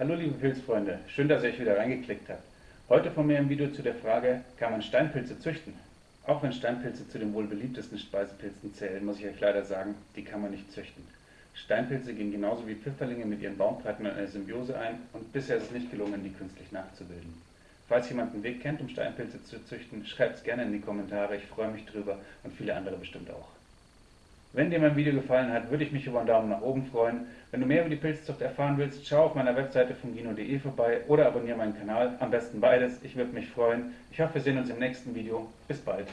Hallo liebe Pilzfreunde, schön, dass ihr euch wieder reingeklickt habt. Heute von mir ein Video zu der Frage, kann man Steinpilze züchten? Auch wenn Steinpilze zu den wohl beliebtesten Speisepilzen zählen, muss ich euch leider sagen, die kann man nicht züchten. Steinpilze gehen genauso wie Pfifferlinge mit ihren Baumpartnern eine Symbiose ein und bisher ist es nicht gelungen, die künstlich nachzubilden. Falls jemand einen Weg kennt, um Steinpilze zu züchten, schreibt es gerne in die Kommentare, ich freue mich drüber und viele andere bestimmt auch. Wenn dir mein Video gefallen hat, würde ich mich über einen Daumen nach oben freuen. Wenn du mehr über die Pilzzucht erfahren willst, schau auf meiner Webseite fungino.de vorbei oder abonniere meinen Kanal. Am besten beides, ich würde mich freuen. Ich hoffe, wir sehen uns im nächsten Video. Bis bald.